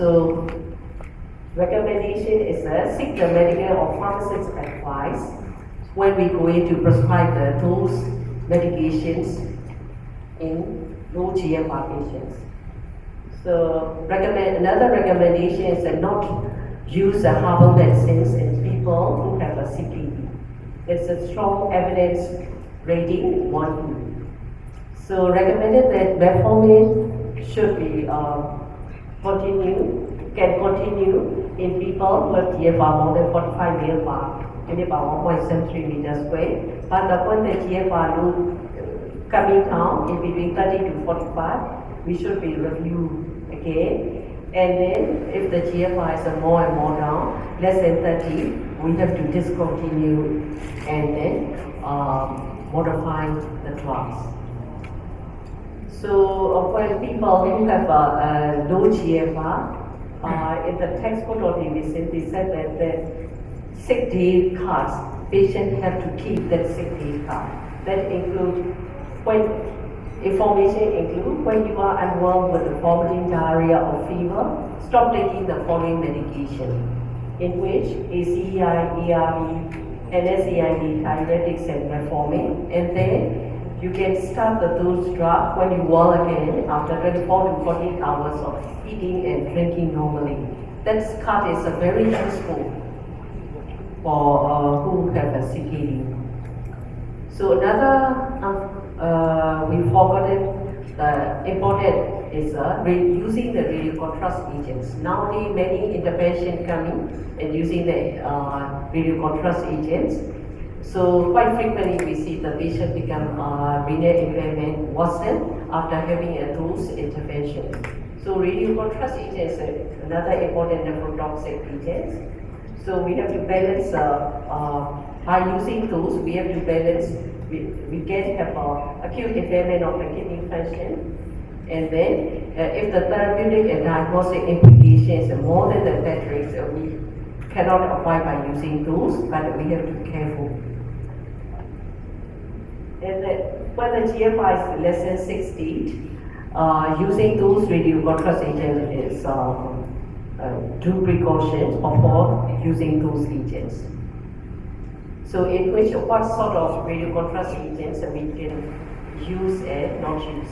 So recommendation is that seek the medical or pharmacist advice when we go going to prescribe the, those medications in low GFR patients. So recommend, another recommendation is that not use the herbal medicines in people who have a CPD. It's a strong evidence rating 1. So recommended that metformin should be um, continue, can continue in people who have GFR more than 45 millibar, in about 1.73 meters square. But when the GFR loop uh, coming down in between 30 to 45, we should be reviewed again. And then if the GFR is more and more down, less than 30, we have to discontinue and then um, modify the drugs. So uh, when people who have a, a low GFR, uh, in the textbook of medicine, they said that the sick day cards, patients have to keep that sick day card. That includes when Information include when you are unwell with vomiting, diarrhea or fever, stop taking the following medication, in which ACEI, ARB, NSAID, diuretics and metformin, and then you can start the dose drop when you well again after 24 to 48 hours of eating and drinking normally. That card is very useful for uh, who have a CKD. So another um, uh, we forgotten the important is uh, using the radio contrast agents. Nowadays, many intervention coming and using the uh, radio contrast agents. So quite frequently we see the patient become uh, renal impairment worsen after having a dose intervention. So radio contrast agents are another important nephrotoxic agent. So we have to balance, uh, uh, by using those, we have to balance we, we can have uh, acute impairment of the kidney function. And then, uh, if the therapeutic and diagnostic implications are more than the metrics, uh, we cannot apply by using those, but we have to be careful. When the GFR is less than 60, uh, using those radio contrast agents is uh, due precautions before using those agents. So in which what sort of radio contrast agents we can use and not use.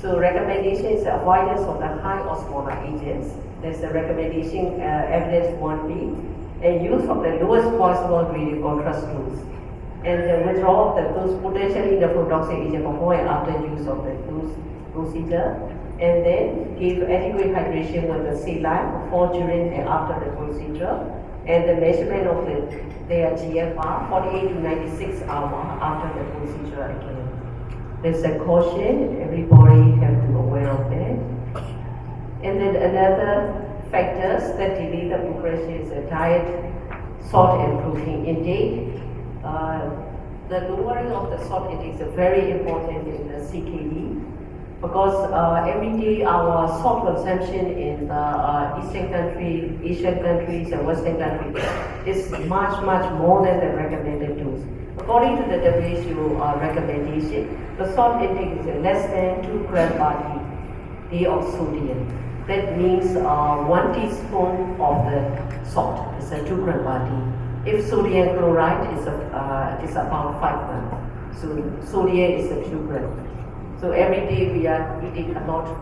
So recommendation is avoidance of the high osmolar agents. There's a recommendation uh, evidence 1B and use of the lowest possible radio contrast. And the withdrawal of the dose potentially nephrotoxic agent before and after use of the dose procedure. And then give adequate hydration with the saline before, during, and after the procedure and the measurement of the, their GFR 48 to 96 hours after the procedure again. There's a caution, everybody have to be aware of it. And then another factors that delay the progression is a diet, salt and protein intake. Uh, the lowering of the salt intake is very important in the CKD because uh, every day our salt consumption in the uh, eastern country, Asian countries and western countries is much, much more than the recommended dose. According to the WHO uh, recommendation, the salt intake is less than 2 gram per day of sodium. That means uh, 1 teaspoon of the salt is a 2 gram per day. If sodium chloride is, a, uh, is about 5 gram, so sodium is a 2 gram. So every day we are eating a lot of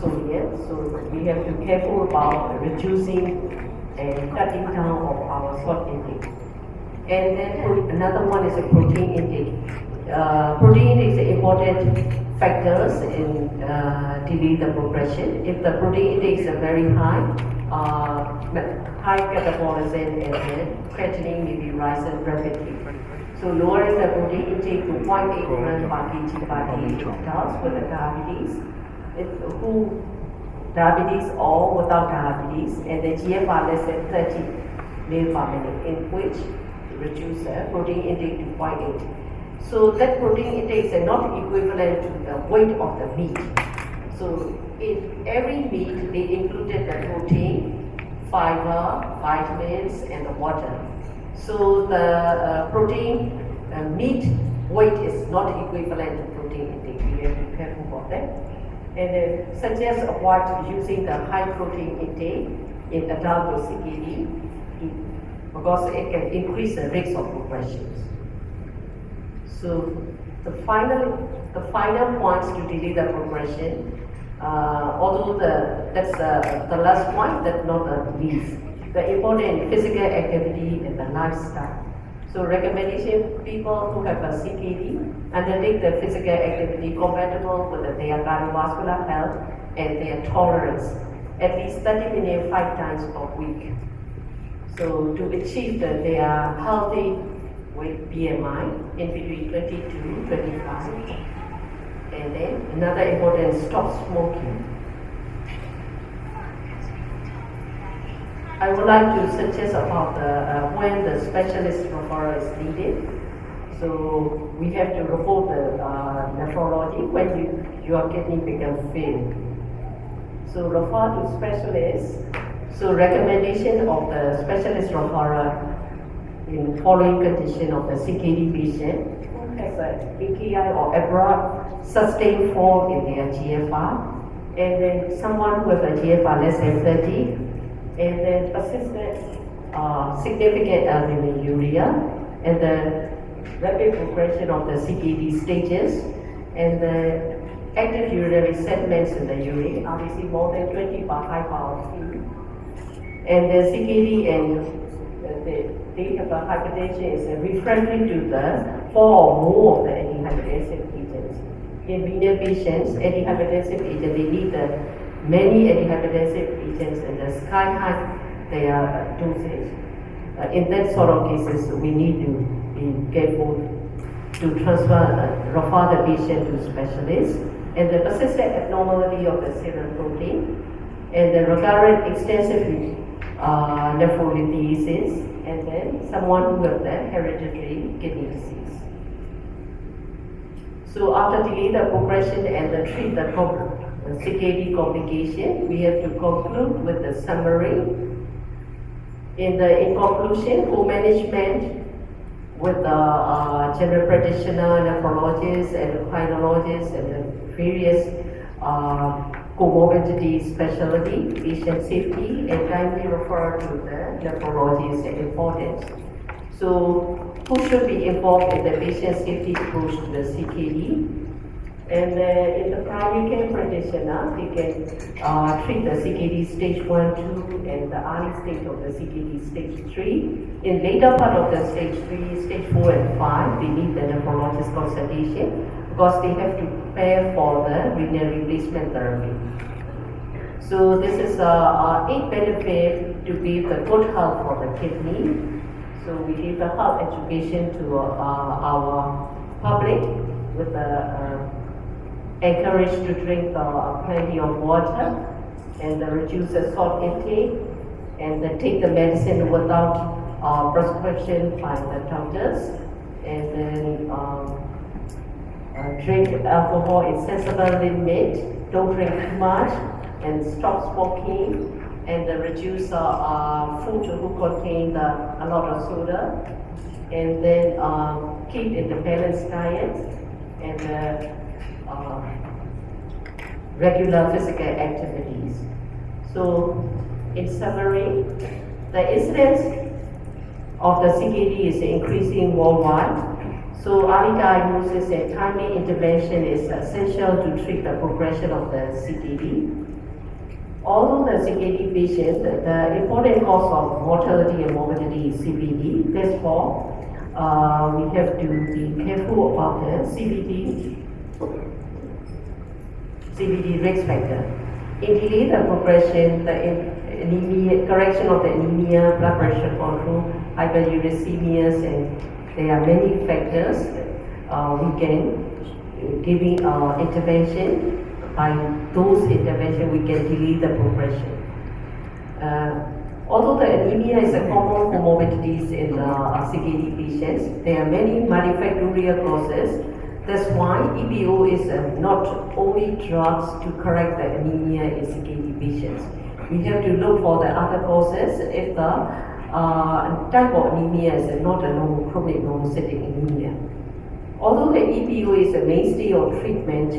sodium, so we have to be careful about reducing and cutting down of our salt intake. And then another one is a protein intake. Uh, protein is important factors in uh, delay the progression. If the protein intake is very high, uh, high catabolism and then be rising rapidly. So lowering the protein intake to 0.8 grams per kg per day adults with diabetes, if, who diabetes or without diabetes, and the GFR less than 30 ml per minute, in which reduce the protein intake to 0.8. So that protein intake is not equivalent to the weight of the meat. So in every meat, they included the protein, fiber, vitamins, and the water. So the uh, protein uh, meat weight is not equivalent to protein intake. We have to be careful about that. And uh, suggest avoid using the high protein intake in adult with CKD. because it can increase the risk of progression. So the final, the final points to delay the progression, uh, although the, that's the, the last point, that's not the least. The important physical activity and the lifestyle. So recommendation, people who have a CKD undertake the physical activity compatible with their cardiovascular health and their tolerance, at least 30 minutes, five times per week. So to achieve the, their healthy weight BMI in between 20 to 25. And then another important, stop smoking. I would like to suggest about the, uh, when the specialist referral is needed. So we have to report the uh, nephrology when you, your kidney becomes failed. So refer to specialist. So recommendation of the specialist referral in following condition of the CKD patient has a AKI or abrupt sustained fall in their GFR, and then someone with a GFR less than 30, and then persistent uh, significant albuminuria, and the rapid progression of the CKD stages, and the active urinary sediments in the urine, obviously more than 20 per high power T. And the CKD and the, they have a hypertension is refractory to the four or more of the antihypertensive agents. Renal patients, antihypertensive agent, they need the many antihypertensive agents and the sky high their dosage. Uh, in that sort of cases, we need to be careful to transfer, uh, refer the patient to specialists. And the persistent abnormality of the serum protein, and the recurrent extensive uh, nephrolithiasis, and then someone who has hereditary kidney disease. So after delay the progression and the treat the CKD complication, we have to conclude with the summary. In the in conclusion, co-management with the uh, general practitioner, nephrologists, endocrinologists, and the various uh, comorbidity specialty, patient safety, and timely refer to the nephrologist is important. So, who should be involved in the patient safety approach to the CKD? And uh, in the primary care practitioner, they can uh, treat the CKD stage 1, 2, and the early stage of the CKD stage 3. In later part of the stage 3, stage 4 and 5, they need the nephrologist consultation because they have to prepare for the renal replacement therapy. So this is a, a eight benefit to give the good health for the kidney. So we give the health education to uh, our public with the uh, encouraged to drink uh, plenty of water and reduce the salt intake and take the medicine without uh, prescription by the doctors and then um, uh, drink alcohol in sensible limit, don't drink too much and stop smoking and reduce uh, food who contain a lot of soda and then um, keep in the balanced diet and uh, uh, regular physical activities. So, in summary, the incidence of the CKD is increasing worldwide. So, early diagnosis and timely intervention is essential to treat the progression of the CKD. Although the CKD patients, the important cause of mortality and morbidity is CVD. Therefore, uh, we have to be careful about the CVD CVD risk factor. In delay the progression, the anemia, correction of the anemia, blood pressure control, hyperuricemias, and there are many factors uh, we can giving uh, intervention. By those intervention, we can delay the progression. Uh, although the anemia is a common comorbidities in the CKD patients, there are many multifactorial causes that's why EPO is uh, not only drugs to correct the anemia in CKD patients. We have to look for the other causes if the uh, type of anemia is not a normal chronic anemia. Although the EPO is a mainstay of treatment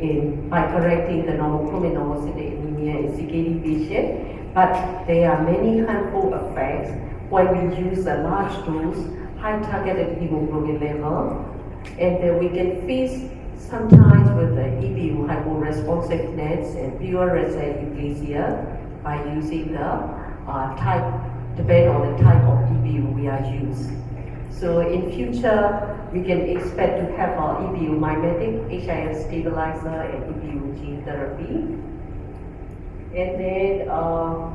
in, by correcting the normal normocytic anemia in CKD patients, but there are many harmful effects when we use a large dose, high targeted hemoglobin level, and then we can fix sometimes with the EPO hyporesponsiveness and pure aplasia by using the uh, type, depend on the type of EPO we are using. So in future, we can expect to have our EPO mimetic, HIF stabilizer, and EPO gene therapy. And then uh,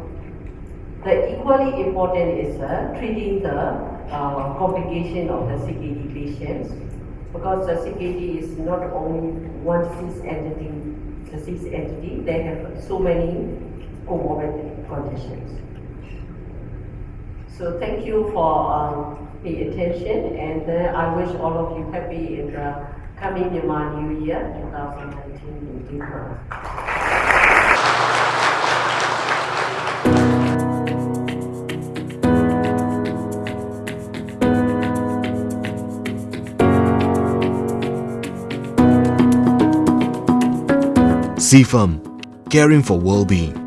the equally important is uh, treating the uh, complication of the CKD patients because the CKD is not only one disease entity, disease entity, they have so many comorbid conditions. So thank you for um, the attention and uh, I wish all of you happy in the coming Myanmar New Year 2019 in April. CFAM, caring for well-being.